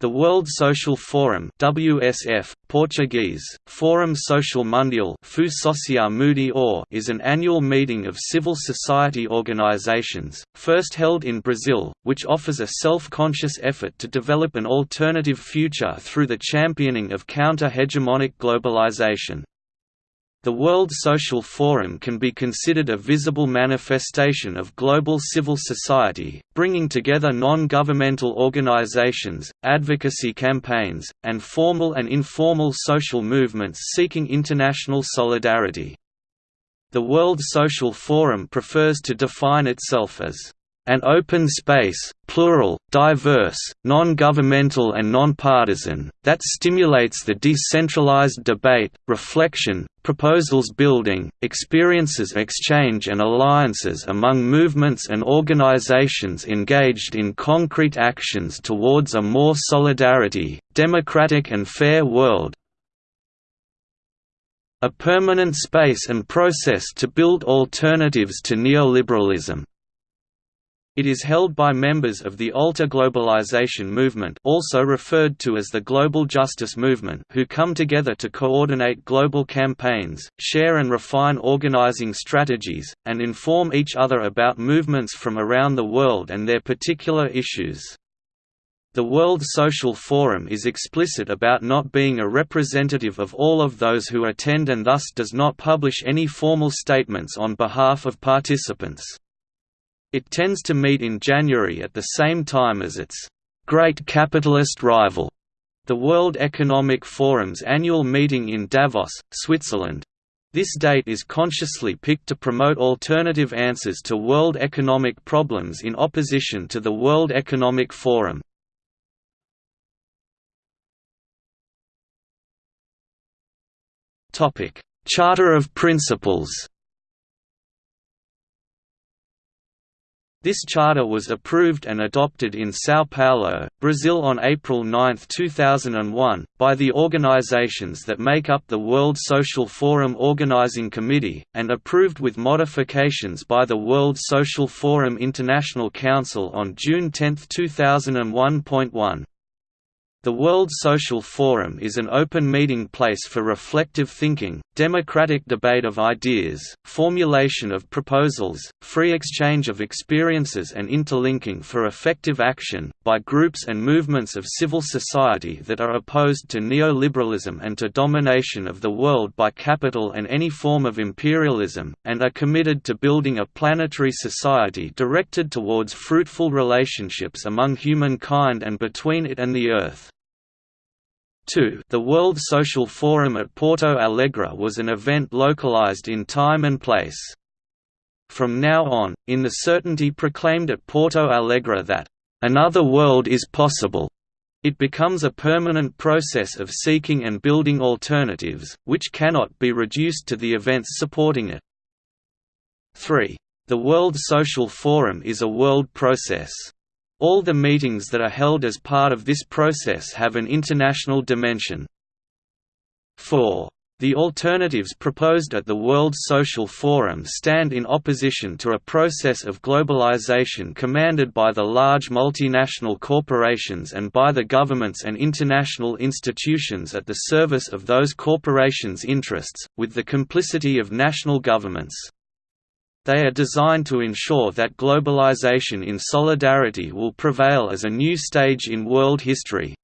The World Social Forum WSF, Portuguese, Fórum Social Mundial is an annual meeting of civil society organizations, first held in Brazil, which offers a self-conscious effort to develop an alternative future through the championing of counter-hegemonic globalization. The World Social Forum can be considered a visible manifestation of global civil society, bringing together non-governmental organizations, advocacy campaigns, and formal and informal social movements seeking international solidarity. The World Social Forum prefers to define itself as an open space, plural, diverse, non-governmental and non-partisan, that stimulates the decentralized debate, reflection, proposals building, experiences exchange and alliances among movements and organizations engaged in concrete actions towards a more solidarity, democratic and fair world, a permanent space and process to build alternatives to neoliberalism. It is held by members of the Alter Globalization movement also referred to as the Global Justice Movement who come together to coordinate global campaigns, share and refine organizing strategies, and inform each other about movements from around the world and their particular issues. The World Social Forum is explicit about not being a representative of all of those who attend and thus does not publish any formal statements on behalf of participants. It tends to meet in January at the same time as its great capitalist rival, the World Economic Forum's annual meeting in Davos, Switzerland. This date is consciously picked to promote alternative answers to world economic problems in opposition to the World Economic Forum. Charter of Principles This charter was approved and adopted in São Paulo, Brazil on April 9, 2001, by the organizations that make up the World Social Forum Organizing Committee, and approved with modifications by the World Social Forum International Council on June 10, 2001.1. The World Social Forum is an open meeting place for reflective thinking, democratic debate of ideas, formulation of proposals, free exchange of experiences and interlinking for effective action, by groups and movements of civil society that are opposed to neoliberalism and to domination of the world by capital and any form of imperialism, and are committed to building a planetary society directed towards fruitful relationships among humankind and between it and the Earth. 2 The World Social Forum at Porto Alegre was an event localized in time and place. From now on, in the certainty proclaimed at Porto Alegre that, "...another world is possible," it becomes a permanent process of seeking and building alternatives, which cannot be reduced to the events supporting it. 3. The World Social Forum is a world process. All the meetings that are held as part of this process have an international dimension. 4. The alternatives proposed at the World Social Forum stand in opposition to a process of globalization commanded by the large multinational corporations and by the governments and international institutions at the service of those corporations' interests, with the complicity of national governments. They are designed to ensure that globalization in solidarity will prevail as a new stage in world history.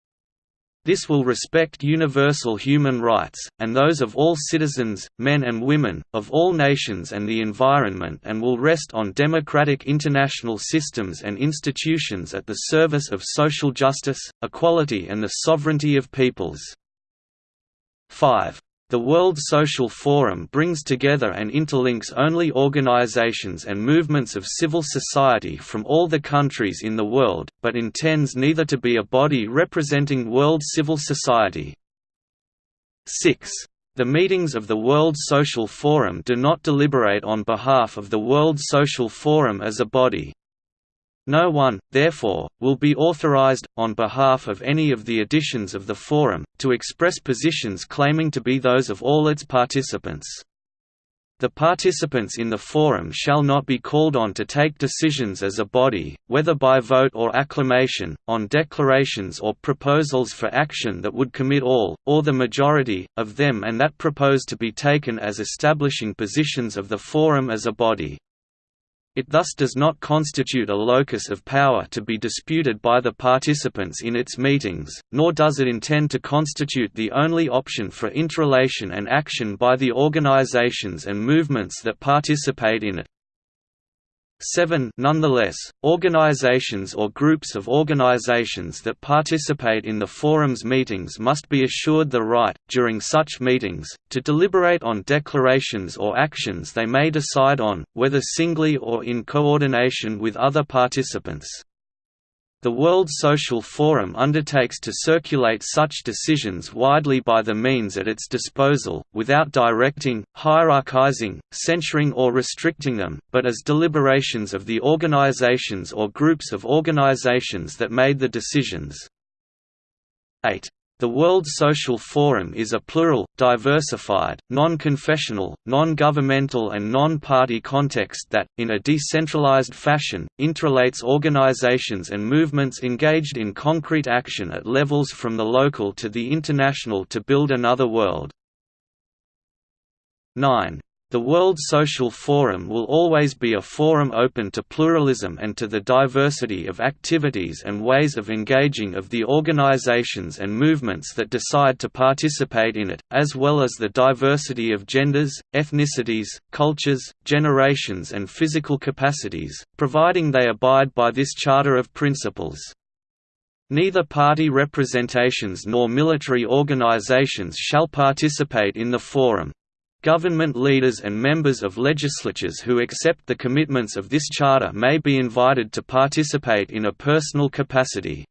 This will respect universal human rights, and those of all citizens, men and women, of all nations and the environment and will rest on democratic international systems and institutions at the service of social justice, equality and the sovereignty of peoples. 5. The World Social Forum brings together and interlinks only organizations and movements of civil society from all the countries in the world, but intends neither to be a body representing world civil society. 6. The meetings of the World Social Forum do not deliberate on behalf of the World Social Forum as a body, no one, therefore, will be authorized, on behalf of any of the editions of the Forum, to express positions claiming to be those of all its participants. The participants in the forum shall not be called on to take decisions as a body, whether by vote or acclamation, on declarations or proposals for action that would commit all, or the majority, of them and that propose to be taken as establishing positions of the forum as a body. It thus does not constitute a locus of power to be disputed by the participants in its meetings, nor does it intend to constitute the only option for interrelation and action by the organizations and movements that participate in it. 7 Nonetheless, organizations or groups of organizations that participate in the forum's meetings must be assured the right, during such meetings, to deliberate on declarations or actions they may decide on, whether singly or in coordination with other participants. The World Social Forum undertakes to circulate such decisions widely by the means at its disposal, without directing, hierarchizing, censuring or restricting them, but as deliberations of the organizations or groups of organizations that made the decisions. 8. The World Social Forum is a plural, diversified, non-confessional, non-governmental and non-party context that, in a decentralized fashion, interrelates organizations and movements engaged in concrete action at levels from the local to the international to build another world. 9. The World Social Forum will always be a forum open to pluralism and to the diversity of activities and ways of engaging of the organizations and movements that decide to participate in it, as well as the diversity of genders, ethnicities, cultures, generations and physical capacities, providing they abide by this Charter of Principles. Neither party representations nor military organizations shall participate in the forum. Government leaders and members of legislatures who accept the commitments of this charter may be invited to participate in a personal capacity.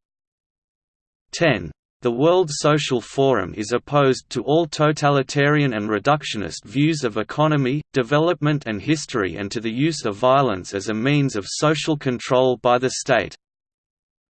10. The World Social Forum is opposed to all totalitarian and reductionist views of economy, development and history and to the use of violence as a means of social control by the state.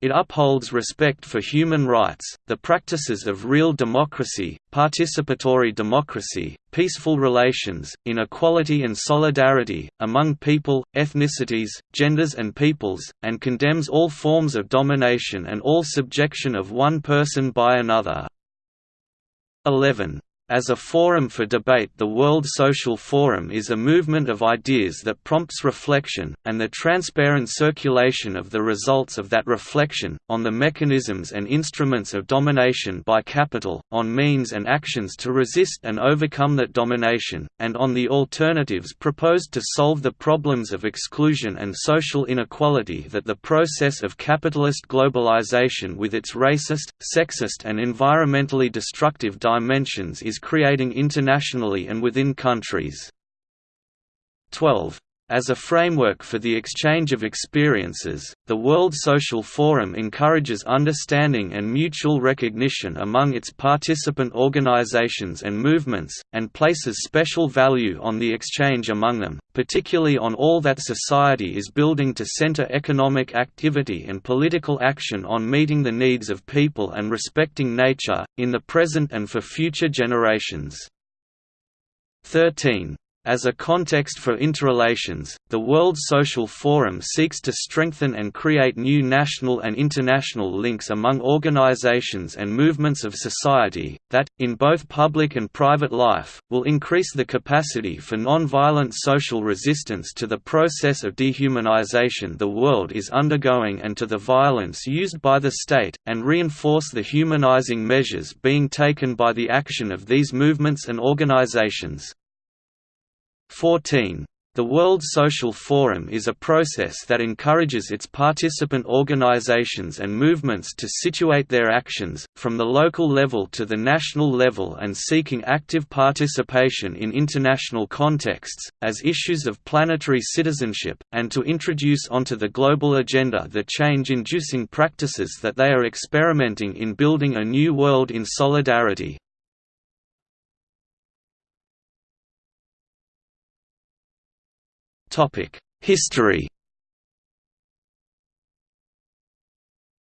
It upholds respect for human rights, the practices of real democracy, participatory democracy, peaceful relations, inequality and solidarity, among people, ethnicities, genders and peoples, and condemns all forms of domination and all subjection of one person by another. 11. As a forum for debate the World Social Forum is a movement of ideas that prompts reflection, and the transparent circulation of the results of that reflection, on the mechanisms and instruments of domination by capital, on means and actions to resist and overcome that domination, and on the alternatives proposed to solve the problems of exclusion and social inequality that the process of capitalist globalization with its racist, sexist and environmentally destructive dimensions is creating internationally and within countries. 12. As a framework for the exchange of experiences, the World Social Forum encourages understanding and mutual recognition among its participant organizations and movements, and places special value on the exchange among them, particularly on all that society is building to center economic activity and political action on meeting the needs of people and respecting nature, in the present and for future generations. 13. As a context for interrelations, the World Social Forum seeks to strengthen and create new national and international links among organizations and movements of society, that, in both public and private life, will increase the capacity for non-violent social resistance to the process of dehumanization the world is undergoing and to the violence used by the state, and reinforce the humanizing measures being taken by the action of these movements and organizations. 14. The World Social Forum is a process that encourages its participant organizations and movements to situate their actions, from the local level to the national level and seeking active participation in international contexts, as issues of planetary citizenship, and to introduce onto the global agenda the change-inducing practices that they are experimenting in building a new world in solidarity. History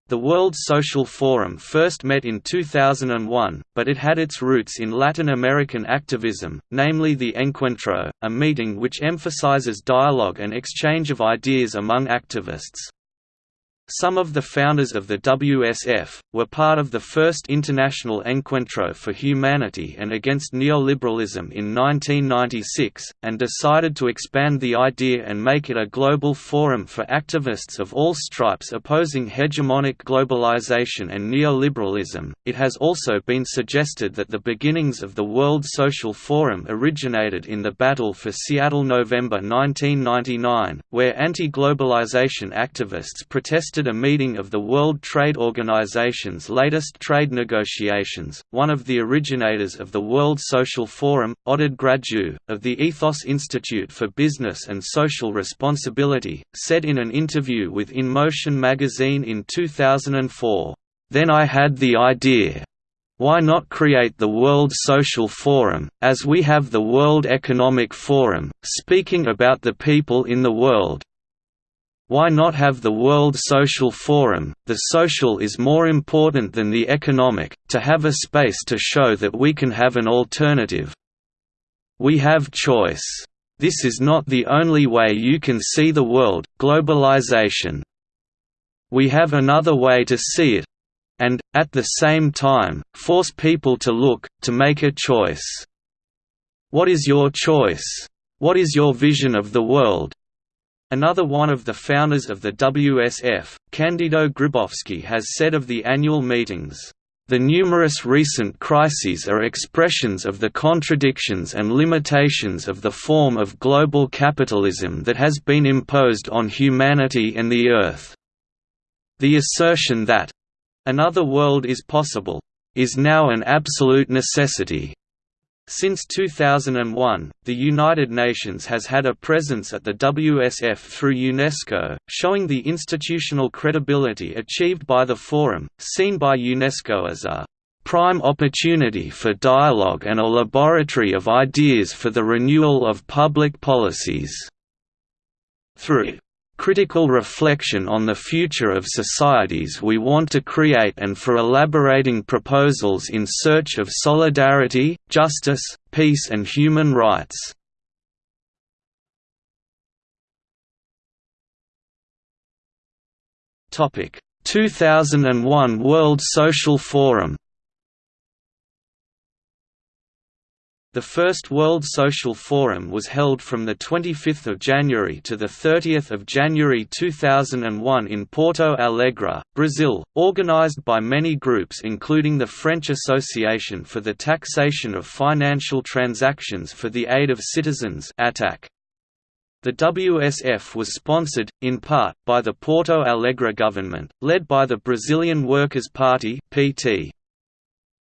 The World Social Forum first met in 2001, but it had its roots in Latin American activism, namely the Encuentro, a meeting which emphasizes dialogue and exchange of ideas among activists. Some of the founders of the WSF, were part of the first International Encuentro for Humanity and Against Neoliberalism in 1996, and decided to expand the idea and make it a global forum for activists of all stripes opposing hegemonic globalization and neoliberalism. It has also been suggested that the beginnings of the World Social Forum originated in the Battle for Seattle November 1999, where anti globalization activists protested a meeting of the World Trade Organization's latest trade negotiations. One of the originators of the World Social Forum, Oded Grajew, of the Ethos Institute for Business and Social Responsibility, said in an interview with In Motion magazine in 2004, Then I had the idea. Why not create the World Social Forum, as we have the World Economic Forum, speaking about the people in the world, why not have the World Social Forum? The social is more important than the economic, to have a space to show that we can have an alternative. We have choice. This is not the only way you can see the world, globalization. We have another way to see it. And, at the same time, force people to look, to make a choice. What is your choice? What is your vision of the world? Another one of the founders of the WSF, Candido Grzybowski has said of the annual meetings, "...the numerous recent crises are expressions of the contradictions and limitations of the form of global capitalism that has been imposed on humanity and the Earth. The assertion that, another world is possible, is now an absolute necessity." Since 2001, the United Nations has had a presence at the WSF through UNESCO, showing the institutional credibility achieved by the Forum, seen by UNESCO as a prime opportunity for dialogue and a laboratory of ideas for the renewal of public policies. Through critical reflection on the future of societies we want to create and for elaborating proposals in search of solidarity, justice, peace and human rights. Topic: 2001 World Social Forum The first World Social Forum was held from 25 January to 30 January 2001 in Porto Alegre, Brazil, organized by many groups including the French Association for the Taxation of Financial Transactions for the Aid of Citizens. The WSF was sponsored, in part, by the Porto Alegre government, led by the Brazilian Workers' Party PT.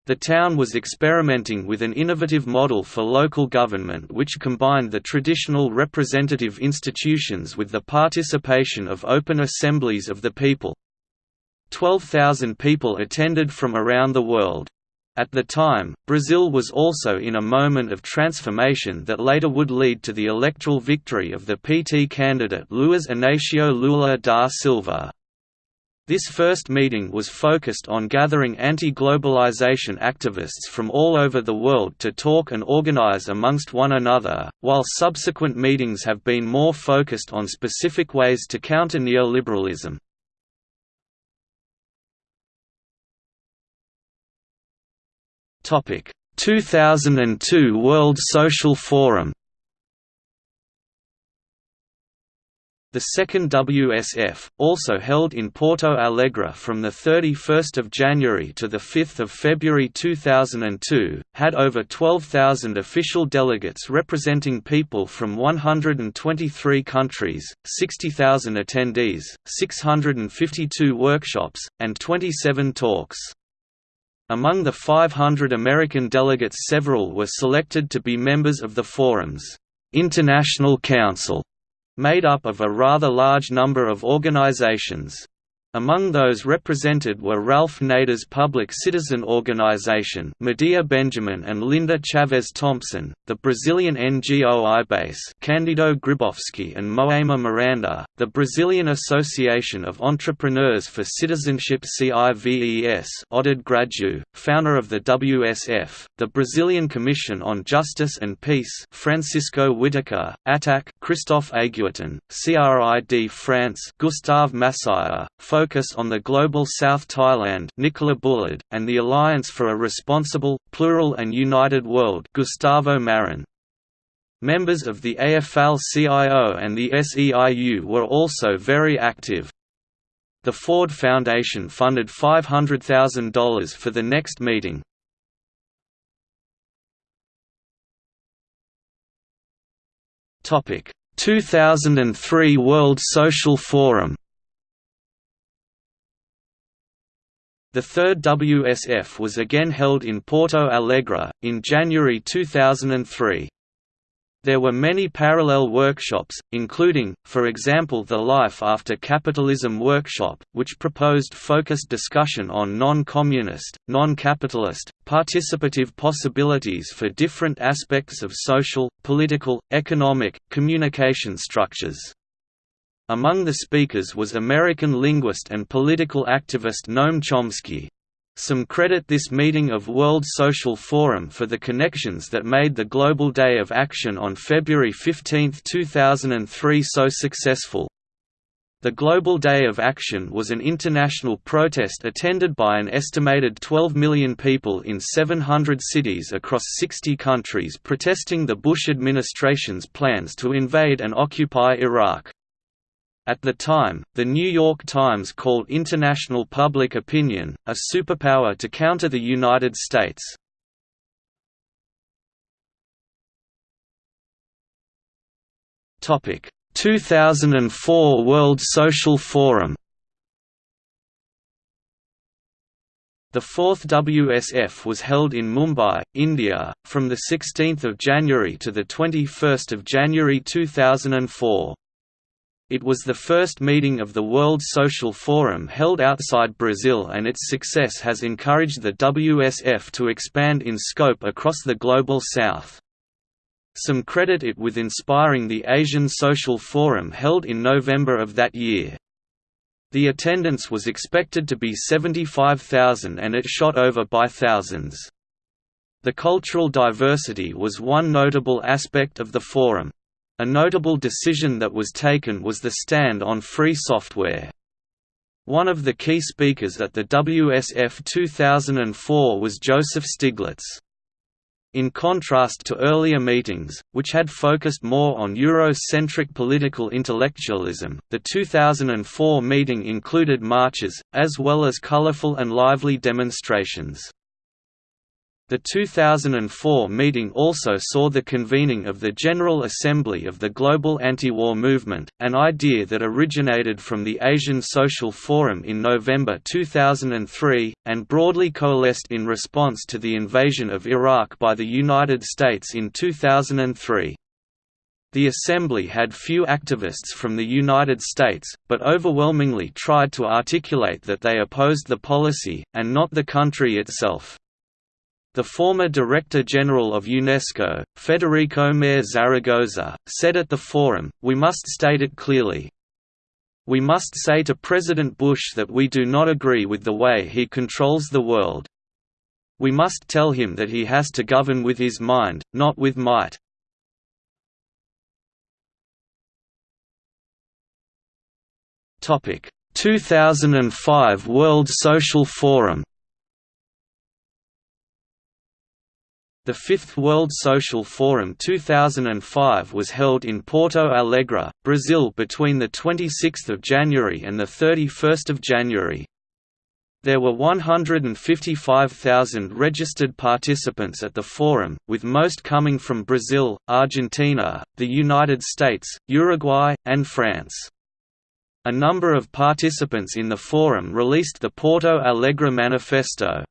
The town was experimenting with an innovative model for local government which combined the traditional representative institutions with the participation of open assemblies of the people. 12,000 people attended from around the world. At the time, Brazil was also in a moment of transformation that later would lead to the electoral victory of the PT candidate Luiz Inácio Lula da Silva. This first meeting was focused on gathering anti-globalization activists from all over the world to talk and organize amongst one another, while subsequent meetings have been more focused on specific ways to counter neoliberalism. Topic: 2002 World Social Forum The second WSF, also held in Porto Alegre from 31 January to 5 February 2002, had over 12,000 official delegates representing people from 123 countries, 60,000 attendees, 652 workshops, and 27 talks. Among the 500 American delegates several were selected to be members of the Forum's International Council made up of a rather large number of organizations. Among those represented were Ralph Nader's Public Citizen Organization Medea Benjamin and Linda Chavez Thompson, the Brazilian NGO IBASE Candido Grzybowski and Moema Miranda, the Brazilian Association of Entrepreneurs for Citizenship CIVES Oded Grajew, founder of the WSF, the Brazilian Commission on Justice and Peace Francisco Whitaker, ATTAC Christophe Aguiton, CRID France Gustave Massiah, focus on the Global South Thailand Nicola Bullard, and the Alliance for a Responsible, Plural and United World Gustavo Marin. Members of the AFL-CIO and the SEIU were also very active. The Ford Foundation funded $500,000 for the next meeting. Topic: 2003 World Social Forum The third WSF was again held in Porto Alegre, in January 2003. There were many parallel workshops, including, for example the Life After Capitalism workshop, which proposed focused discussion on non-communist, non-capitalist, participative possibilities for different aspects of social, political, economic, communication structures. Among the speakers was American linguist and political activist Noam Chomsky. Some credit this meeting of World Social Forum for the connections that made the Global Day of Action on February 15, 2003 so successful. The Global Day of Action was an international protest attended by an estimated 12 million people in 700 cities across 60 countries protesting the Bush administration's plans to invade and occupy Iraq. At the time, The New York Times called international public opinion, a superpower to counter the United States. Topic: 2004 World Social Forum. The fourth WSF was held in Mumbai, India, from 16 January to 21 January 2004. It was the first meeting of the World Social Forum held outside Brazil and its success has encouraged the WSF to expand in scope across the Global South. Some credit it with inspiring the Asian Social Forum held in November of that year. The attendance was expected to be 75,000 and it shot over by thousands. The cultural diversity was one notable aspect of the forum. A notable decision that was taken was the stand on free software. One of the key speakers at the WSF 2004 was Joseph Stiglitz. In contrast to earlier meetings, which had focused more on Eurocentric political intellectualism, the 2004 meeting included marches, as well as colorful and lively demonstrations. The 2004 meeting also saw the convening of the General Assembly of the Global Anti-War Movement, an idea that originated from the Asian Social Forum in November 2003, and broadly coalesced in response to the invasion of Iraq by the United States in 2003. The Assembly had few activists from the United States, but overwhelmingly tried to articulate that they opposed the policy, and not the country itself. The former Director General of UNESCO, Federico Mayor Zaragoza, said at the forum, we must state it clearly. We must say to President Bush that we do not agree with the way he controls the world. We must tell him that he has to govern with his mind, not with might. Topic: 2005 World Social Forum The Fifth World Social Forum 2005 was held in Porto Alegre, Brazil between 26 January and 31 January. There were 155,000 registered participants at the forum, with most coming from Brazil, Argentina, the United States, Uruguay, and France. A number of participants in the forum released the Porto Alegre Manifesto,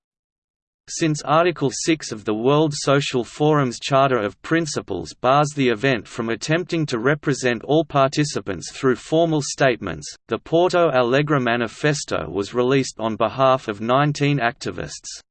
Since Article 6 of the World Social Forum's Charter of Principles bars the event from attempting to represent all participants through formal statements, the Porto Alegre Manifesto was released on behalf of 19 activists.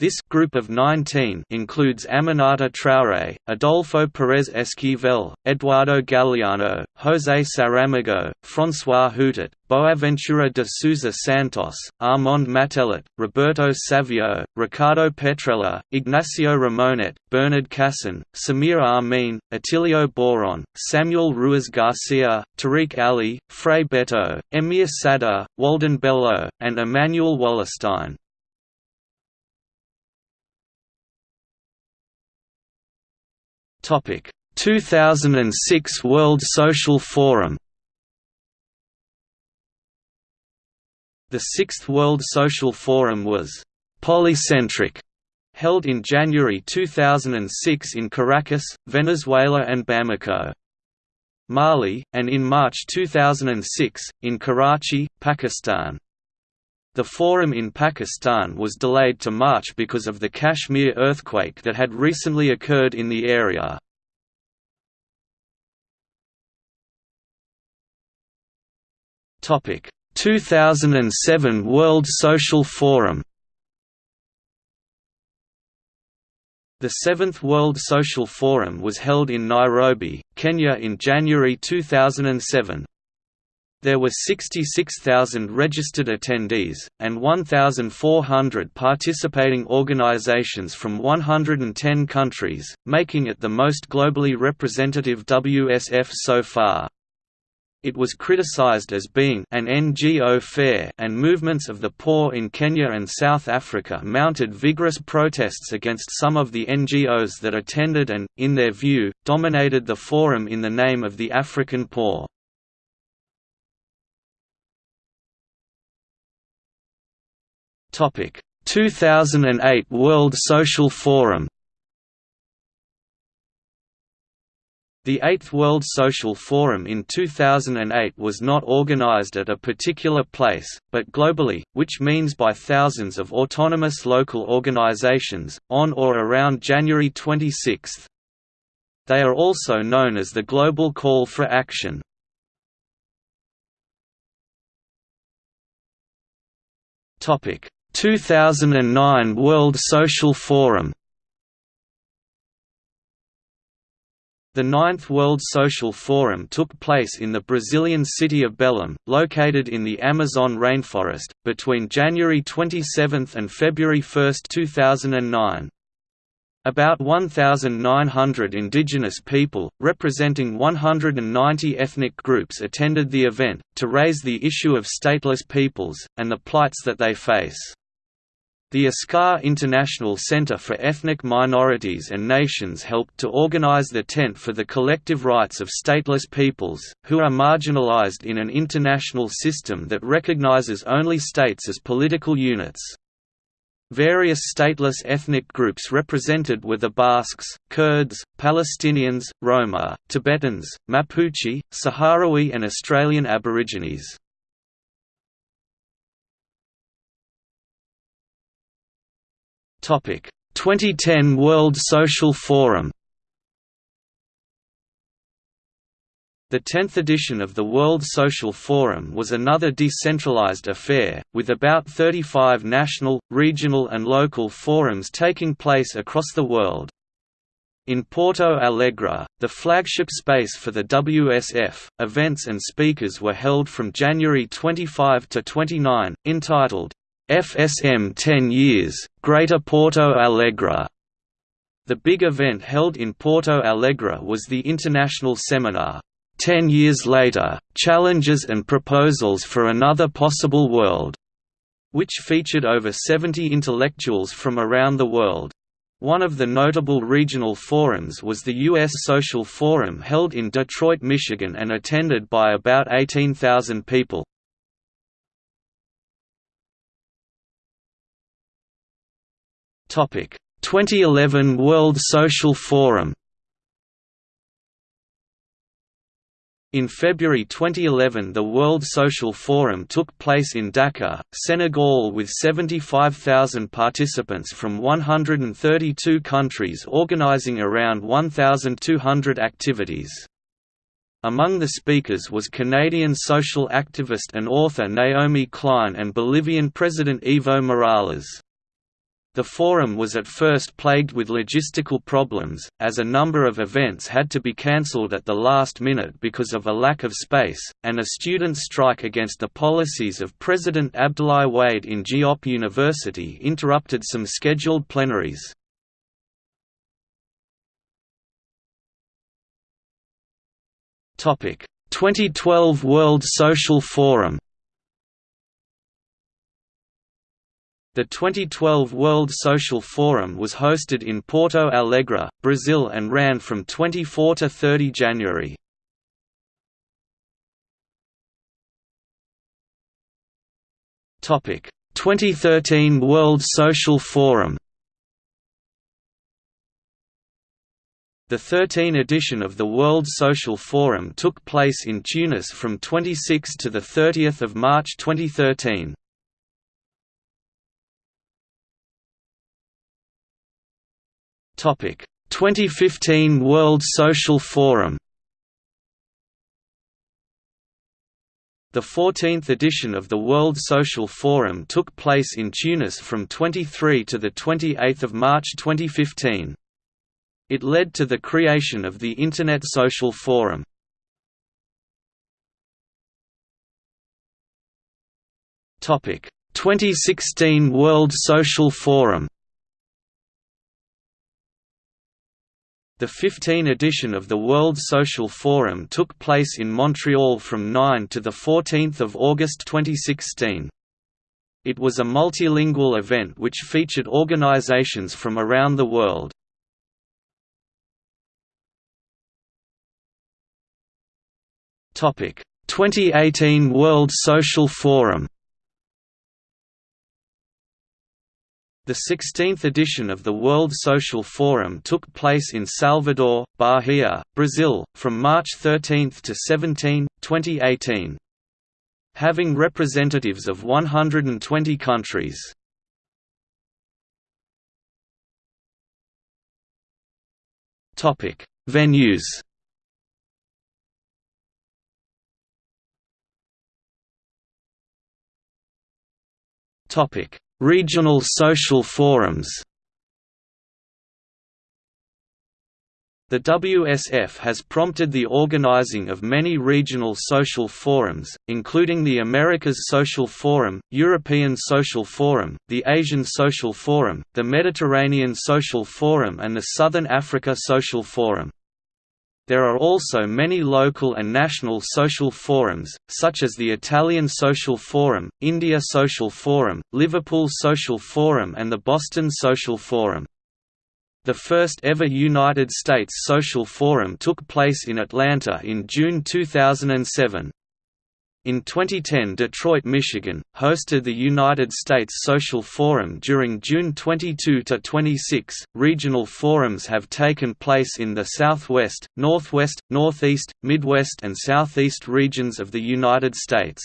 This group of 19 includes Aminata Traoré, Adolfo Pérez Esquivel, Eduardo Galeano, José Saramago, François Houtart, Boaventura de Sousa Santos, Armand Mattelart, Roberto Savio, Riccardo Petrella, Ignacio Ramonet, Bernard Cassen, Samir Amin, Atilio Boron, Samuel Ruiz Garcia, Tariq Ali, Frei Betto, Emir Sader, Walden Bello, and Immanuel Wallerstein. Topic 2006 World Social Forum The Sixth World Social Forum was «polycentric» held in January 2006 in Caracas, Venezuela and Bamako. Mali, and in March 2006, in Karachi, Pakistan. The forum in Pakistan was delayed to March because of the Kashmir earthquake that had recently occurred in the area. Topic: 2007 World Social Forum. The Seventh World Social Forum was held in Nairobi, Kenya in January 2007. There were 66,000 registered attendees, and 1,400 participating organizations from 110 countries, making it the most globally representative WSF so far. It was criticized as being an NGO fair and movements of the poor in Kenya and South Africa mounted vigorous protests against some of the NGOs that attended and, in their view, dominated the forum in the name of the African poor. Topic: 2008 World Social Forum. The Eighth World Social Forum in 2008 was not organized at a particular place, but globally, which means by thousands of autonomous local organizations, on or around January 26. They are also known as the Global Call for Action. Topic: 2009 World Social Forum The Ninth World Social Forum took place in the Brazilian city of Belém, located in the Amazon rainforest, between January 27 and February 1, 2009. About 1,900 indigenous people, representing 190 ethnic groups attended the event, to raise the issue of stateless peoples, and the plights that they face. The ASCAR International Center for Ethnic Minorities and Nations helped to organize the Tent for the Collective Rights of Stateless Peoples, who are marginalized in an international system that recognizes only states as political units. Various stateless ethnic groups represented were the Basques, Kurds, Palestinians, Roma, Tibetans, Mapuche, Sahrawi and Australian Aborigines. 2010 World Social Forum The 10th edition of the World Social Forum was another decentralized affair, with about 35 national, regional and local forums taking place across the world. In Porto Alegre, the flagship space for the WSF, events and speakers were held from January 25 to 29, entitled, FSM 10 years, Greater Porto Alegre. The big event held in Porto Alegre was the international seminar, 10 years later, Challenges and Proposals for Another Possible World, which featured over 70 intellectuals from around the world. One of the notable regional forums was the U.S. Social Forum held in Detroit, Michigan and attended by about 18,000 people. 2011 World Social Forum In February 2011 the World Social Forum took place in Dakar, Senegal with 75,000 participants from 132 countries organizing around 1,200 activities. Among the speakers was Canadian social activist and author Naomi Klein and Bolivian President Evo Morales. The forum was at first plagued with logistical problems, as a number of events had to be cancelled at the last minute because of a lack of space, and a student strike against the policies of President Abdoulaye Wade in Diop University interrupted some scheduled plenaries. Topic: 2012 World Social Forum The 2012 World Social Forum was hosted in Porto Alegre, Brazil and ran from 24 to 30 January. Topic: 2013 World Social Forum. The 13 edition of the World Social Forum took place in Tunis from 26 to 30 March 2013. 2015 World Social Forum. The 14th edition of the World Social Forum took place in Tunis from 23 to 28 March 2015. It led to the creation of the Internet Social Forum. Topic: 2016 World Social Forum. The 15 edition of the World Social Forum took place in Montreal from 9 to 14 August 2016. It was a multilingual event which featured organizations from around the world. Topic: 2018 World Social Forum. The 16th edition of the World Social Forum took place in Salvador, Bahia, Brazil, from March 13 to 17, 2018. Having representatives of 120 countries. Venues Topic Regional social forums The WSF has prompted the organizing of many regional social forums, including the Americas Social Forum, European Social Forum, the Asian Social Forum, the Mediterranean Social Forum and the Southern Africa Social Forum. There are also many local and national social forums, such as the Italian Social Forum, India Social Forum, Liverpool Social Forum and the Boston Social Forum. The first ever United States Social Forum took place in Atlanta in June 2007. In 2010 Detroit, Michigan, hosted the United States Social Forum during June 22–26. Regional forums have taken place in the Southwest, Northwest, Northeast, Midwest and Southeast regions of the United States.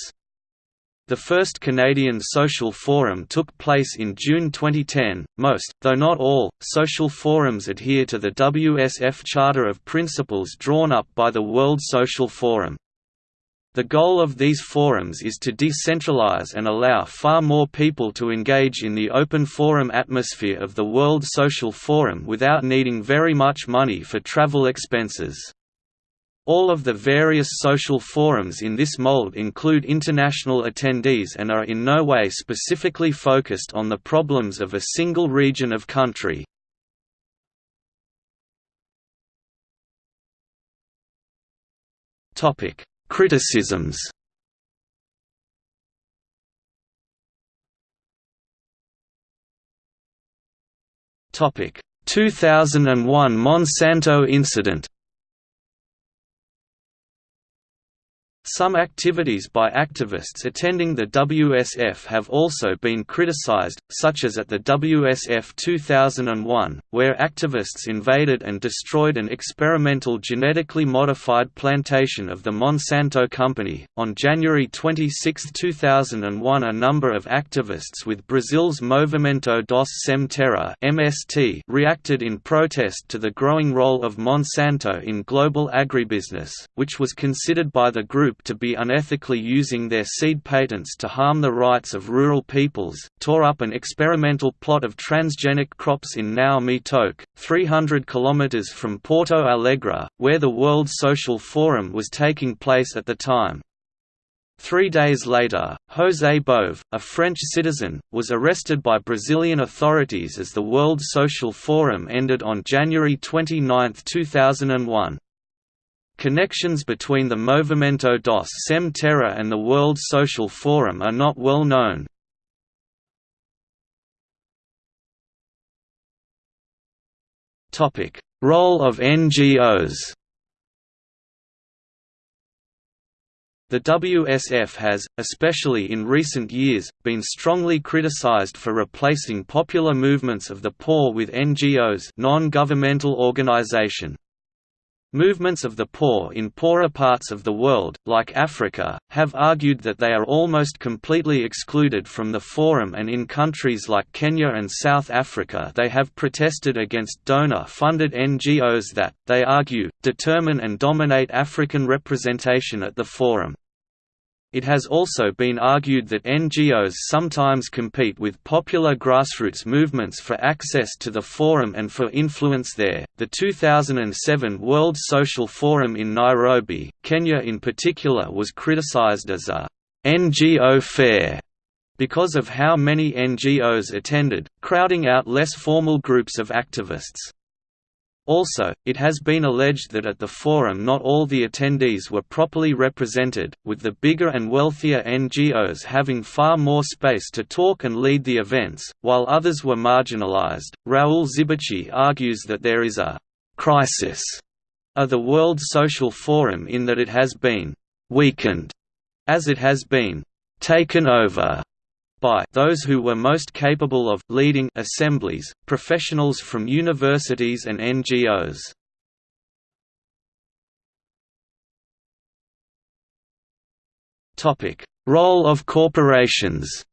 The first Canadian Social Forum took place in June 2010. Most, though not all, social forums adhere to the WSF Charter of Principles drawn up by the World Social Forum. The goal of these forums is to decentralize and allow far more people to engage in the open forum atmosphere of the World Social Forum without needing very much money for travel expenses. All of the various social forums in this mold include international attendees and are in no way specifically focused on the problems of a single region of country. Topic Criticisms. Topic. 2001 Monsanto incident Some activities by activists attending the WSF have also been criticized, such as at the WSF 2001, where activists invaded and destroyed an experimental genetically modified plantation of the Monsanto Company. On January 26, 2001, a number of activists with Brazil's Movimento dos Sem Terra (MST) reacted in protest to the growing role of Monsanto in global agribusiness, which was considered by the group to be unethically using their seed patents to harm the rights of rural peoples, tore up an experimental plot of transgenic crops in Nao Me Toque, 300 km from Porto Alegre, where the World Social Forum was taking place at the time. Three days later, José Bove, a French citizen, was arrested by Brazilian authorities as the World Social Forum ended on January 29, 2001. Connections between the Movimento dos Sem Terra and the World Social Forum are not well known. Role of NGOs The WSF has, especially in recent years, been strongly criticized for replacing popular movements of the poor with NGOs non-governmental organization. Movements of the poor in poorer parts of the world, like Africa, have argued that they are almost completely excluded from the forum and in countries like Kenya and South Africa they have protested against donor-funded NGOs that, they argue, determine and dominate African representation at the forum. It has also been argued that NGOs sometimes compete with popular grassroots movements for access to the forum and for influence there. The 2007 World Social Forum in Nairobi, Kenya in particular was criticized as a NGO fair because of how many NGOs attended, crowding out less formal groups of activists. Also, it has been alleged that at the forum not all the attendees were properly represented, with the bigger and wealthier NGOs having far more space to talk and lead the events, while others were marginalized. Raul Zibechi argues that there is a crisis of the World Social Forum in that it has been weakened as it has been taken over by those who were most capable of leading assemblies, professionals from universities and NGOs. Role of corporations.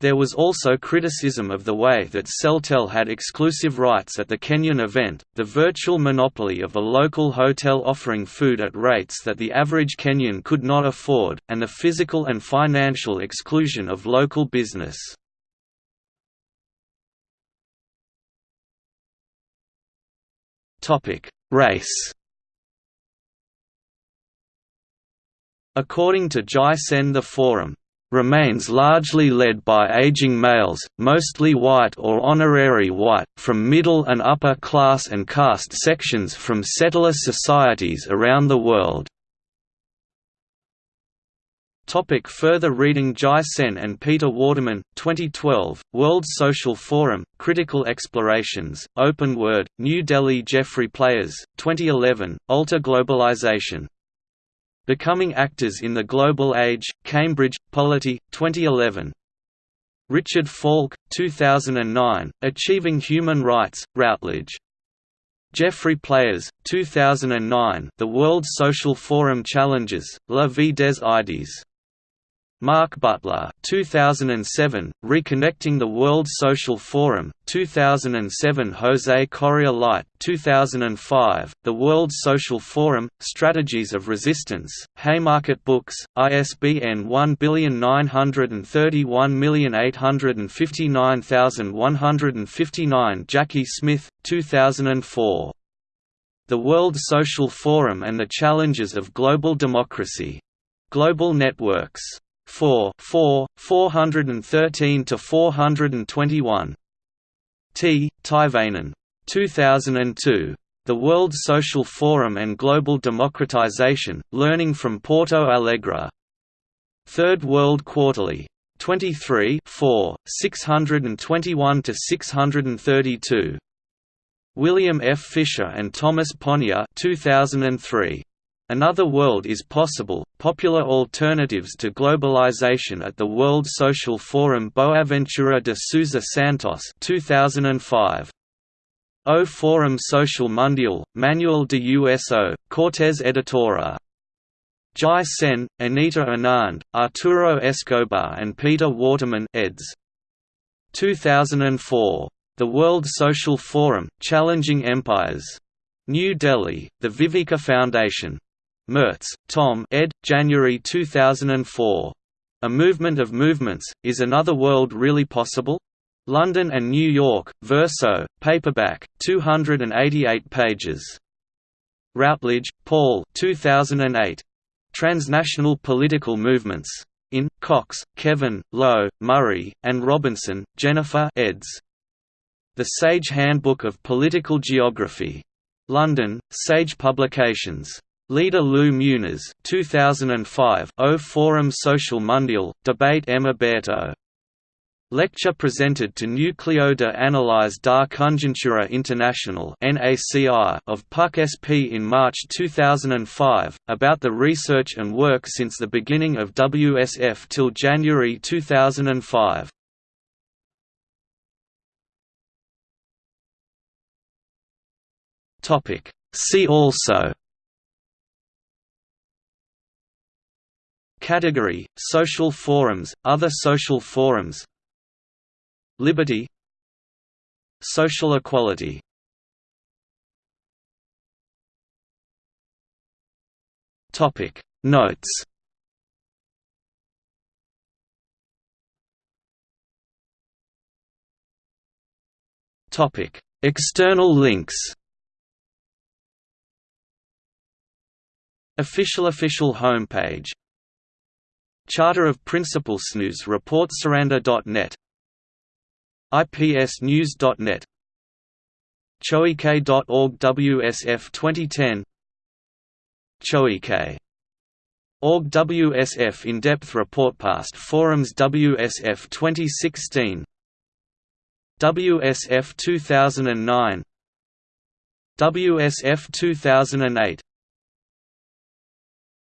There was also criticism of the way that Celtel had exclusive rights at the Kenyan event, the virtual monopoly of a local hotel offering food at rates that the average Kenyan could not afford, and the physical and financial exclusion of local business. Race According to Jai Sen the Forum, remains largely led by aging males, mostly white or honorary white, from middle and upper class and caste sections from settler societies around the world. Topic further reading Jai Sen and Peter Waterman, 2012, World Social Forum, Critical Explorations, Open Word, New Delhi Geoffrey Pleyers, 2011, Alter Globalization Becoming Actors in the Global Age, Cambridge, Polity, 2011. Richard Falk, 2009, Achieving Human Rights, Routledge. Geoffrey Pleyers, 2009 The World Social Forum Challenges, La Vie des Idées. Mark Butler 2007, Reconnecting the World Social Forum, 2007 Jose Correa Leite 2005, The World Social Forum, Strategies of Resistance, Haymarket Books, ISBN 1931859159 Jackie Smith, 2004. The World Social Forum and the Challenges of Global Democracy. Global Networks 4 4, 413 to 421. T. Teivainen. 2002. The World Social Forum and Global Democratization, Learning from Porto Alegre. Third World Quarterly. 23 4, 621 to 632. William F. Fisher and Thomas Ponniah 2003. Another World is Possible, Popular Alternatives to Globalization at the World Social Forum Boaventura de Sousa Santos 2005. O Forum Social Mundial, Manual de USO, Cortez Editora. Jai Sen, Anita Anand, Arturo Escobar and Peter Waterman eds. 2004. The World Social Forum, Challenging Empires. New Delhi, The Viveka Foundation. Mertes, Tom ed. January 2004. A Movement of Movements, Is Another World Really Possible? London and New York, Verso, paperback, 288 pages. Routledge, Paul 2008. Transnational Political Movements. In, Cox, Kevin, Lowe, Murray, and Robinson, Jennifer eds. The Sage Handbook of Political Geography. London, Sage Publications. Leader Lou Muniz 2005 O Forum Social Mundial, Debate Emma Berto. Lecture presented to Núcleo de Análisis da Conjuntura Internacional of PUC SP in March 2005, about the research and work since the beginning of WSF till January 2005. See also Category, Social forums, Other social forums. Liberty. Social equality. Topic. Notes. Topic. External links. Official official homepage Charter of Principles News Report Surrender.net IPSnews.net Choike.org WSF 2010 Choike Org WSF in-depth report past forums WSF 2016 WSF 2009 WSF 2008